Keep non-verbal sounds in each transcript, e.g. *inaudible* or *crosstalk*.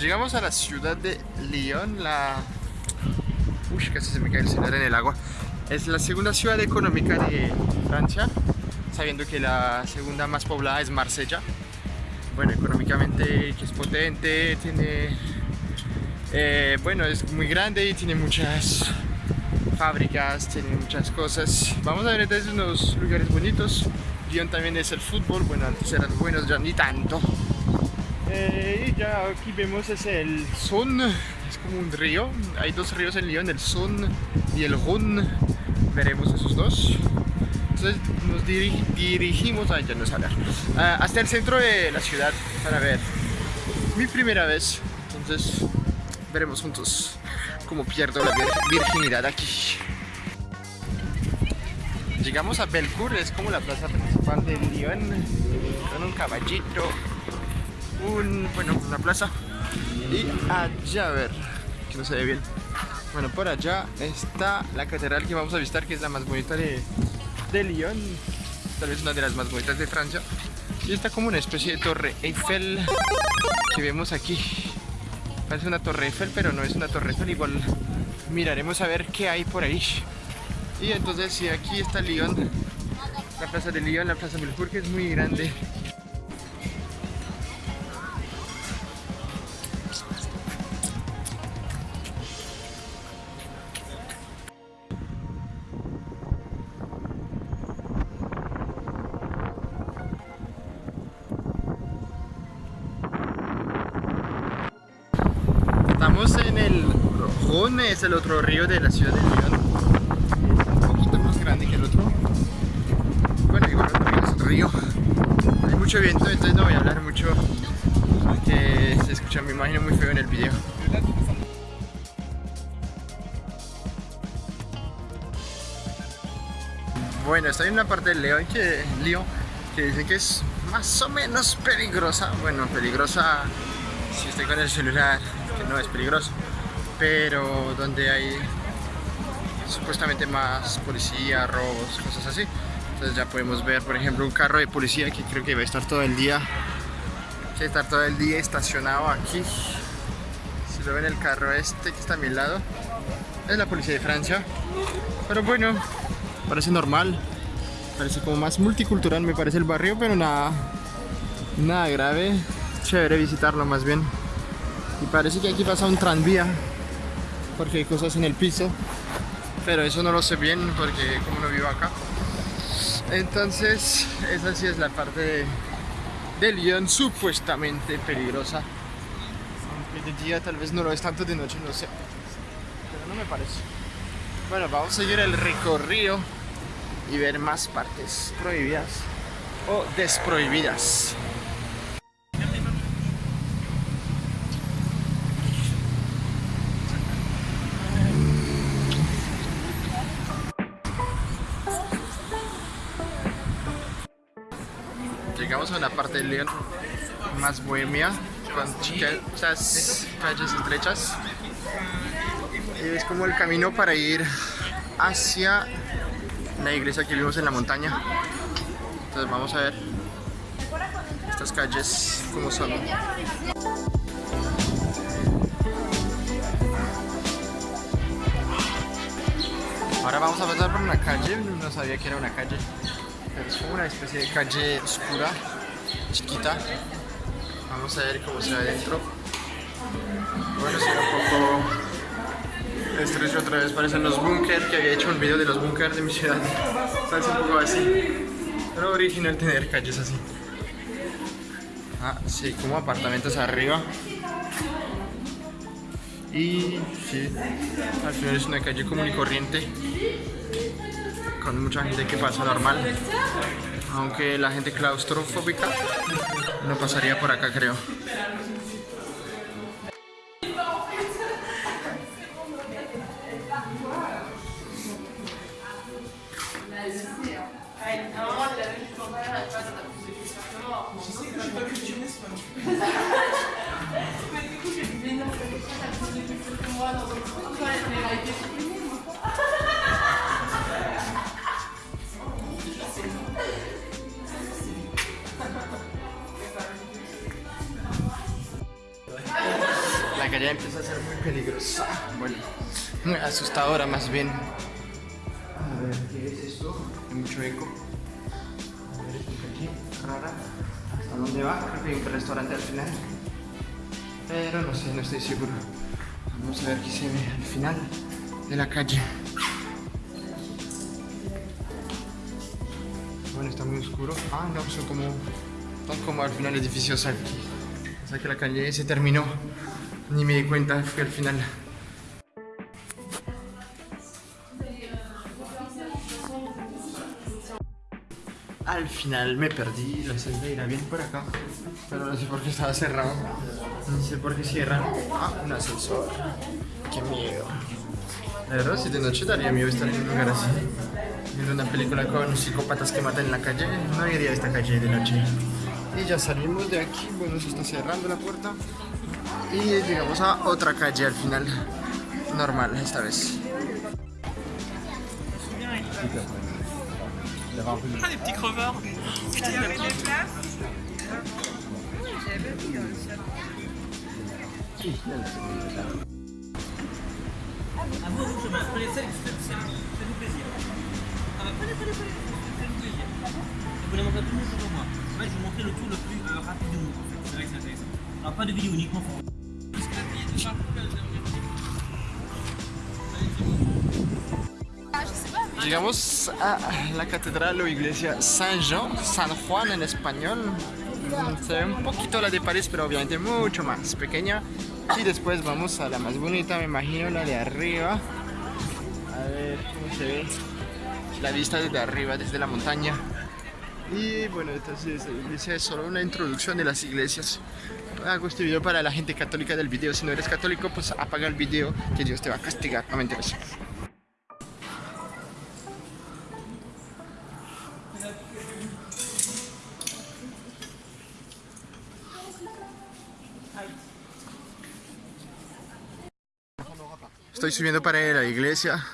Llegamos a la ciudad de Lyon, la... Uy, casi se me cae el celular en el agua. Es la segunda ciudad económica de Francia, sabiendo que la segunda más poblada es Marsella. Bueno, económicamente es potente, tiene... Eh, bueno, es muy grande y tiene muchas fábricas, tiene muchas cosas. Vamos a ver entonces unos lugares bonitos. Lyon también es el fútbol, bueno, antes eran buenos, ya ni tanto. Eh, y ya aquí vemos es el Son, es como un río. Hay dos ríos en Lyon, el Son y el Rhône. Veremos esos dos. Entonces nos dirigimos, ay, ya no uh, hasta el centro de la ciudad para ver mi primera vez. Entonces veremos juntos cómo pierdo la vir virginidad aquí. Llegamos a Belcourt, es como la plaza principal de Lyon, con un caballito, un, bueno, una plaza. Y allá, a ver, que no se ve bien. Bueno, por allá está la catedral que vamos a visitar, que es la más bonita de, de Lyon, tal vez una de las más bonitas de Francia. Y está como una especie de torre Eiffel que vemos aquí. Parece una torre Eiffel, pero no es una torre Eiffel, igual miraremos a ver qué hay por ahí. Y entonces si aquí está Lyon, la plaza de Lyon, la plaza Belfort, que es muy grande. Es el otro río de la ciudad de Lyon grande que el otro. Bueno, igual es otro río. Hay mucho viento, entonces no voy a hablar mucho porque se escucha mi imagen muy feo en el video. Bueno, estoy en una parte del León que, Lío, que dicen que es más o menos peligrosa. Bueno, peligrosa si estoy con el celular, que no es peligroso. Pero donde hay supuestamente más policía, robos, cosas así. Entonces ya podemos ver, por ejemplo, un carro de policía que creo que va a estar todo el día, que estar todo el día estacionado aquí. Si lo ven el carro este que está a mi lado, es la policía de Francia. Pero bueno, parece normal, parece como más multicultural me parece el barrio, pero nada, nada grave. Chévere visitarlo más bien. Y parece que aquí pasa un tranvía, porque hay cosas en el piso pero eso no lo sé bien porque como no vivo acá. Entonces esa sí es la parte de, de supuestamente peligrosa. Aunque de día tal vez no lo es tanto de noche no sé. Pero no me parece. Bueno vamos a seguir el recorrido y ver más partes prohibidas o desprohibidas llegamos a una parte de León más bohemia, con muchas calles estrechas. Y es como el camino para ir hacia la iglesia que vimos en la montaña. Entonces vamos a ver estas calles como son. Ahora vamos a pasar por una calle, no sabía que era una calle es como una especie de calle oscura, chiquita. Vamos a ver cómo se adentro. Bueno, será un poco estrecho otra vez, parecen los bunkers, que había hecho un video de los bunkers de mi ciudad. Parece un poco así. Pero original tener calles así. Ah, sí, como apartamentos arriba. Y al final es una calle común y corriente con mucha gente que pasa normal aunque la gente claustrofóbica no pasaría por acá creo ya empieza a ser muy peligrosa. Bueno, asustadora más bien. A ver, ¿qué es esto? Hay mucho eco. A ver, aquí, rara. ¿Hasta dónde va? Creo que hay un restaurante al final. Pero no sé, no estoy seguro. Vamos a ver qué se ve al final de la calle. Bueno, está muy oscuro. Ah, no, son como, son como al final edificios aquí. O sea que la calle se terminó. Ni me di cuenta, fue al final. Al final me perdí, la celda irá bien por acá, pero no sé por qué estaba cerrado. No sé por qué cierran. Ah, un ascensor. Qué miedo. La verdad, si de noche daría miedo estar en un lugar así. Viendo una película con psicópatas que matan en la calle, no iría a esta calle de noche. Y ya salimos de aquí, bueno, se está cerrando la puerta. Y llegamos a otra calle al final. Normal esta vez. Ah, des petits. Putain, il y avait des. À vous, vous, chemin. Prenez celle, plaisir. Ah faites-vous montrez tout le monde moi. Je vais vous montrer le tour le plus rapide du monde. C'est vrai que c'est intéressant. Alors, pas de vidéo, uniquement photo. Llegamos a la catedral o iglesia San Jean, San Juan en español. Se ve un poquito la de París, pero obviamente mucho más pequeña. Y después vamos a la más bonita, me imagino, la de arriba. A ver cómo se ve la vista desde arriba, desde la montaña. Y bueno, entonces la iglesia es solo una introducción de las iglesias. Hago este video para la gente católica del video. Si no eres católico, pues apaga el video, que Dios te va a castigar. No me interesa. Estoy subiendo para la iglesia.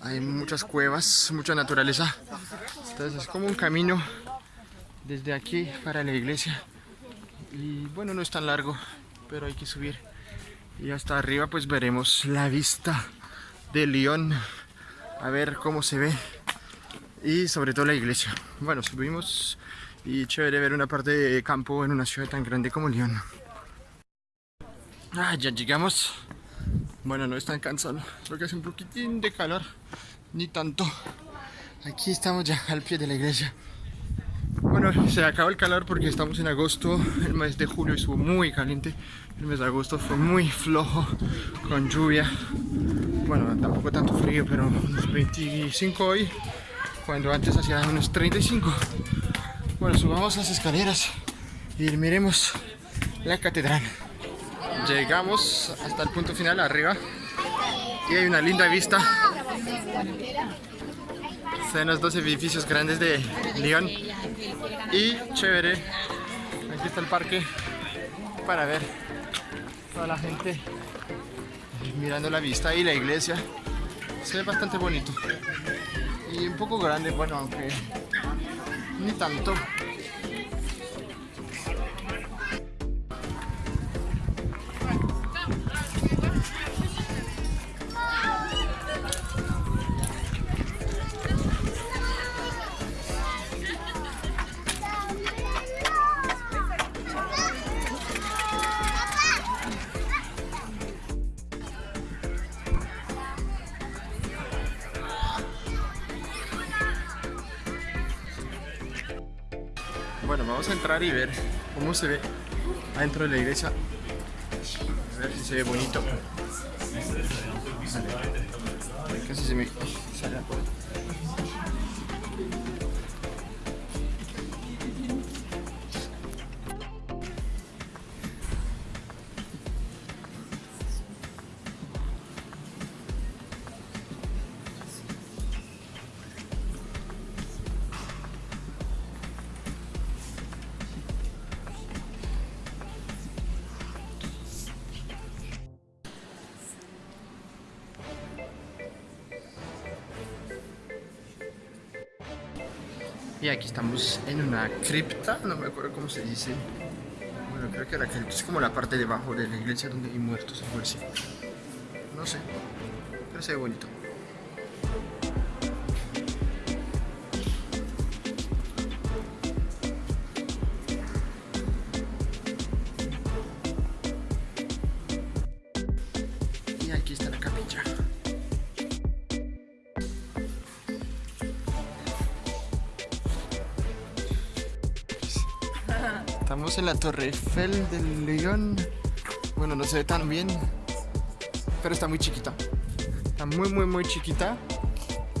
Hay muchas cuevas, mucha naturaleza. Entonces es como un camino desde aquí para la iglesia. Y bueno, no es tan largo, pero hay que subir. Y hasta arriba pues veremos la vista de León. A ver cómo se ve. Y sobre todo la iglesia. Bueno, subimos y chévere ver una parte de campo en una ciudad tan grande como León. Ah, ya llegamos. Bueno, no es tan cansado, creo que hace un poquitín de calor, ni tanto. Aquí estamos ya al pie de la iglesia. Bueno, se acabó el calor porque estamos en agosto, el mes de julio estuvo muy caliente, el mes de agosto fue muy flojo, con lluvia. Bueno, tampoco tanto frío, pero unos 25 hoy, cuando antes hacía unos 35. Bueno, subamos las escaleras y miremos la catedral. Llegamos hasta el punto final arriba y hay una linda vista. Ven los dos edificios grandes de Lyon y chévere. Aquí está el parque para ver toda la gente mirando la vista y la iglesia. Se ve bastante bonito y un poco grande, bueno, aunque ni tanto. Bueno, vamos a entrar y ver cómo se ve adentro de la iglesia. A ver si se ve bonito. Vale. Casi se me Y aquí estamos en una cripta, no me acuerdo cómo se dice. Bueno, creo que la que es como la parte debajo de la iglesia donde hay muertos, algo así. No sé, pero se ve bonito. Torre Eiffel del León. Bueno, no se ve tan bien, pero está muy chiquita. Está muy, muy, muy chiquita.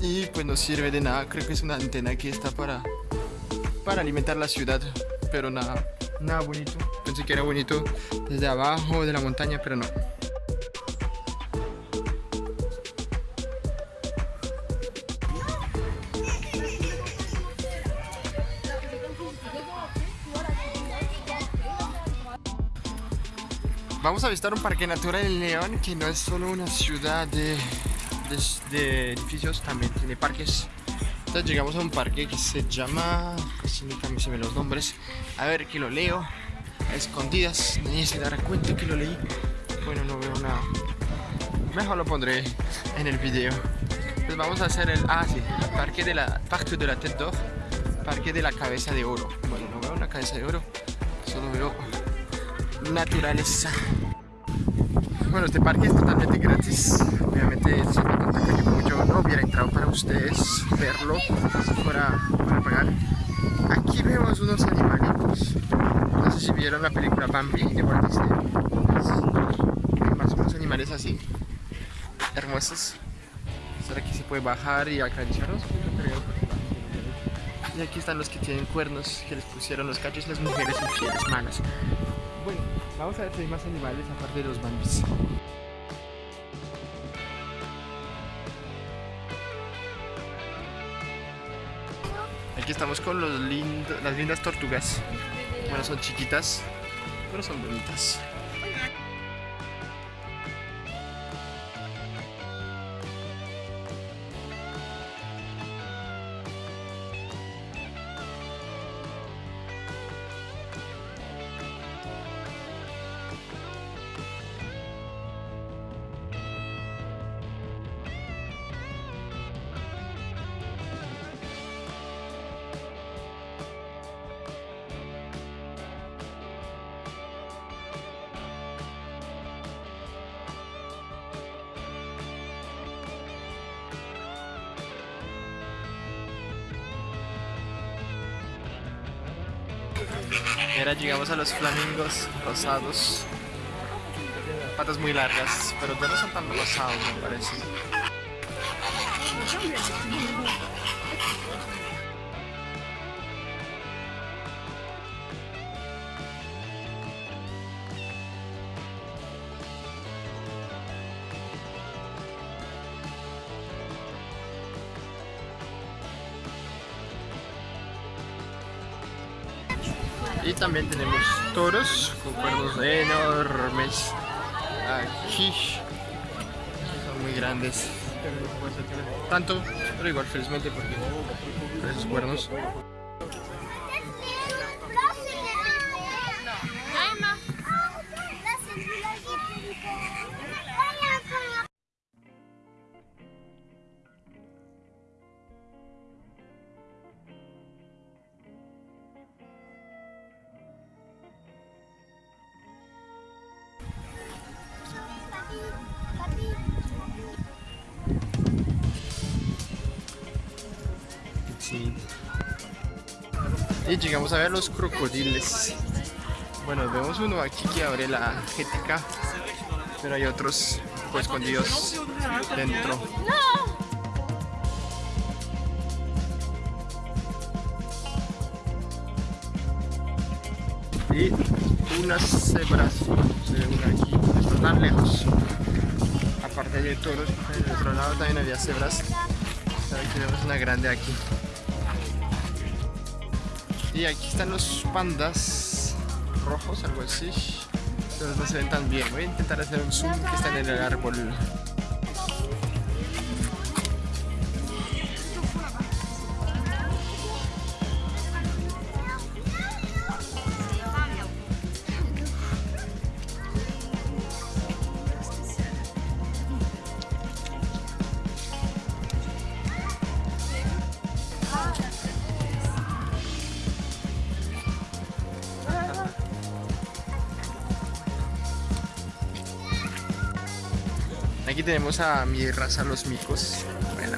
Y pues no sirve de nada. Creo que es una antena que está para, para alimentar la ciudad. Pero nada, nada bonito. Pensé que era bonito desde abajo de la montaña, pero no. Vamos a visitar un parque natural en León que no es solo una ciudad de, de- edificios, también tiene parques. Entonces llegamos a un parque que se llama, nunca me se me los nombres, a ver que lo leo, a escondidas, nadie se dará cuenta que lo leí. Bueno, no veo nada. Mejor lo pondré en el video. Pues vamos a hacer el, ah sí, parque de la, parque de la tête d'or, parque de la cabeza de oro. Bueno, no veo una cabeza de oro, solo veo naturaleza. Bueno, este parque es totalmente gratis. Obviamente, me cuenta que como yo no hubiera entrado para ustedes verlo, fuera para pagar. Aquí vemos unos animalitos. No sé si vieron la película Bambi de Walt Disney. Es Más unos animales así, hermosos. ¿Será que se puede bajar y acariciarlos? Y aquí están los que tienen cuernos, que les pusieron los cachos, las mujeres infieles, malas. Bueno, vamos a ver si hay más animales aparte de los bambis. Aquí estamos con los las lindas tortugas. Bueno, son chiquitas, pero son bonitas. Y ahora llegamos a los flamingos rosados. Patas muy largas, pero ya no son tan rosados, me parece. Y también tenemos toros con cuernos enormes. Aquí son muy grandes. Tanto, pero igual felizmente porque por esos cuernos. Y llegamos a ver los crocodiles. Bueno, vemos uno aquí que abre la jetica, pero hay otros pues, escondidos dentro. Y unas cebras, se ve una aquí, tan lejos. Aparte de toros, en el otro lado también había cebras. Vemos una grande aquí. Y aquí están los pandas rojos, algo así. Pero no se ven tan bien. Voy a intentar hacer un zoom que están en el árbol. Tenemos a mi raza, los micos. Bueno,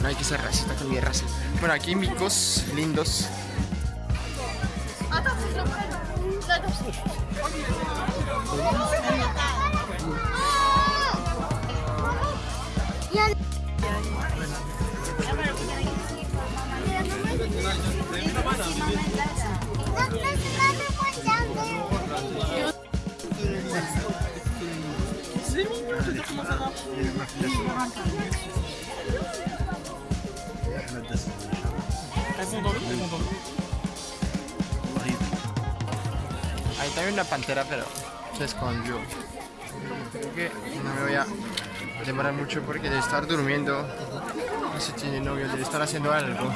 no hay que ser racista con mi raza. Bueno, aquí micos lindos. Ahí también una pantera, pero se escondió. No me voy a demorar mucho porque debe estar durmiendo. No sé tiene novio, debe estar haciendo algo.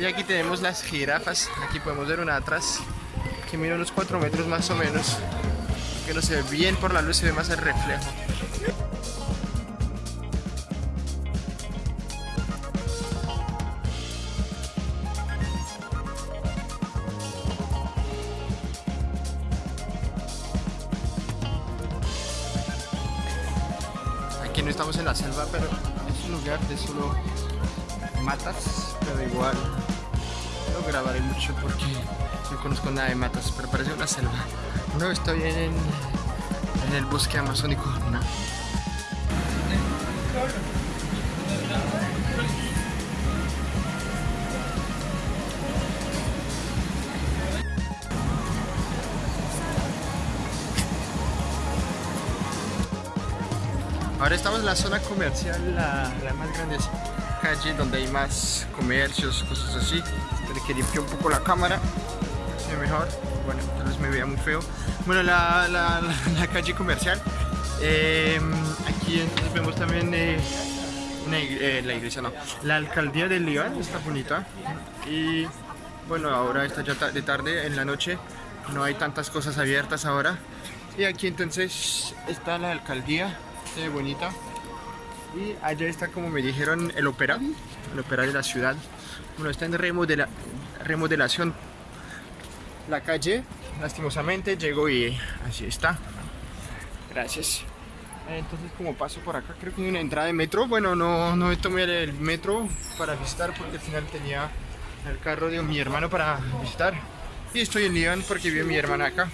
Y aquí tenemos las jirafas. Aquí podemos ver una atrás que mide unos 4 metros más o menos. Que no se ve bien por la luz, se ve más el reflejo. Aquí no estamos en la selva, pero es un lugar de solo matas, pero igual no grabaré mucho porque no conozco nada de matas, pero parece una selva. No estoy en, en el bosque amazónico. Ahora estamos en la zona comercial, la, la más grande calle donde hay más comercios, cosas así. Pero que limpié un poco la cámara, ve mejor. Bueno, tal vez me vea muy feo. Bueno, la, la- la- *laughs* la calle comercial. Eh, aquí entonces vemos también eh, una eh, la iglesia, no. La alcaldía de León está bonita. Y bueno, ahora está ya de tarde, en la noche. No hay tantas cosas abiertas ahora. Y aquí entonces está la alcaldía, se ve bonita. Y allá está, como me dijeron, el ópera, el ópera de la ciudad. Bueno, está en remodela- remodelación la calle, lastimosamente llegó y así está. Gracias. Entonces, como paso por acá, creo que hay una entrada de metro. Bueno, no, no tomé el metro para visitar porque al final tenía el carro de mi hermano para visitar. Y estoy en Lyon porque vive mi hermana acá.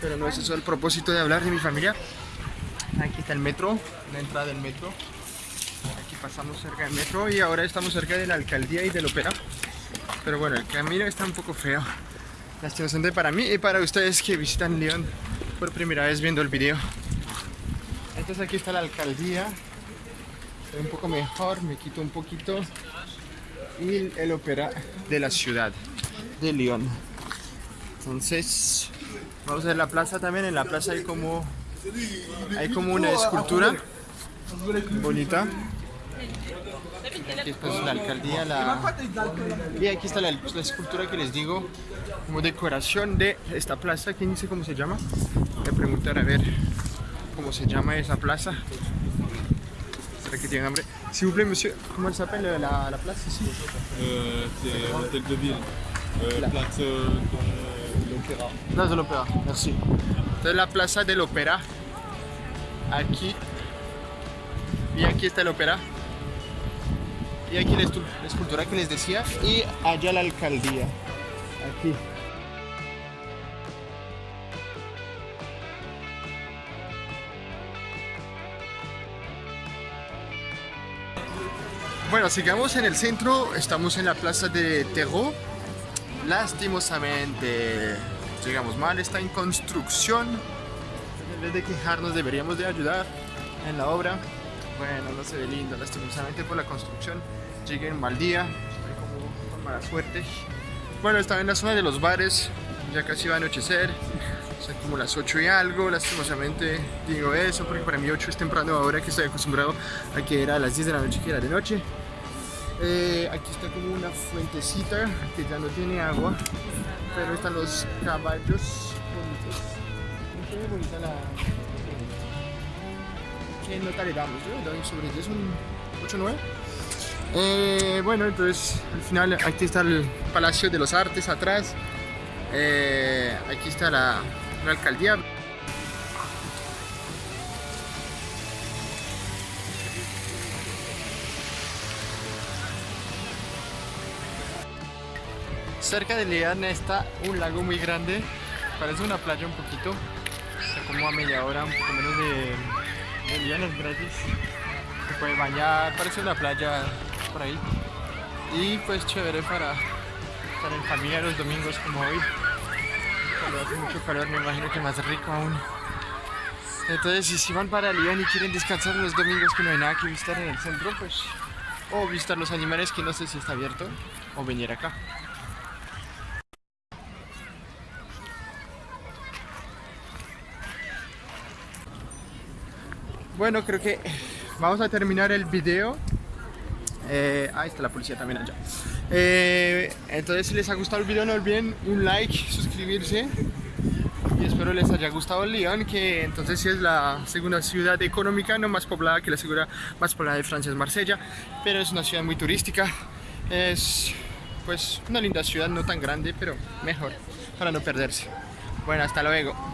Pero no es eso el propósito de hablar de mi familia. Aquí está el metro, la entrada del metro. Aquí pasamos cerca del metro y ahora estamos cerca de la alcaldía y del ópera. Pero bueno, el camino está un poco feo. Lastimosamente para mí y para ustedes que visitan Lyon por primera vez viendo el video. Entonces aquí está la alcaldía. Ve un poco mejor, me quito un poquito. Y el ópera de la ciudad de Lyon. Entonces, vamos a ver la plaza también. En la plaza hay como hay como una escultura bonita. Aquí está la alcaldía, la... y aquí está la, la escultura que les digo, como decoración de esta plaza. ¿Quién dice cómo se llama? Voy a preguntar a ver cómo se llama esa plaza. ¿Será que tiene nombre? S'il vous plaît, monsieur, comment elle s'appelle la, la place ici Euh, c'est l'hôtel de ville, place euh, de l'opéra. Plaza del Ópera, merci. Entonces la Plaza del Ópera, aquí, y aquí está el ópera, y aquí la escultura que les decía, y allá la alcaldía, aquí. Bueno, sigamos en el centro, estamos en la plaza de Terreau. Lastimosamente, llegamos mal, está en construcción. En vez de quejarnos, deberíamos de ayudar en la obra. Bueno, no se ve lindo, lastimosamente por la construcción. Llegué en mal día, estoy como con mala suerte. Bueno, estaba en la zona de los bares, ya casi va a anochecer. Son como las 8 y algo, lastimosamente digo eso porque para mí 8 es temprano ahora que estoy acostumbrado a que era a las 10 de la noche que era de noche. Eh, aquí está como una fuentecita que ya no tiene agua, pero están los caballos bonitos. Muy bonita la. ¿Qué nota le damos? Yo sobre 10 un 8 9. Eh, bueno, entonces al final aquí está el Palacio de los Artes atrás. Eh, aquí está la alcaldía. Cerca de Lyon está un lago muy grande, parece una playa un poquito, está como a media hora, un poco menos de, de es gratis. Se puede bañar, parece una playa por ahí. Y pues chévere para estar en familia los domingos como hoy. Cuando hace mucho calor me imagino que más rico aún. Entonces si, van para Lyon y quieren descansar los domingos que no hay nada que visitar en el centro, pues... O visitar los animales que no sé si está abierto, o venir acá. Bueno, creo que vamos a terminar el video. Eh, ahí está la policía también allá. Eh, entonces, si les ha gustado el video, no olviden un like, suscribirse. Y espero les haya gustado Lyon, que entonces sí es la segunda ciudad económica, no más poblada que la segunda más poblada de Francia es Marsella, pero es una ciudad muy turística. Es pues una linda ciudad, no tan grande, pero mejor para no perderse. Bueno, hasta luego.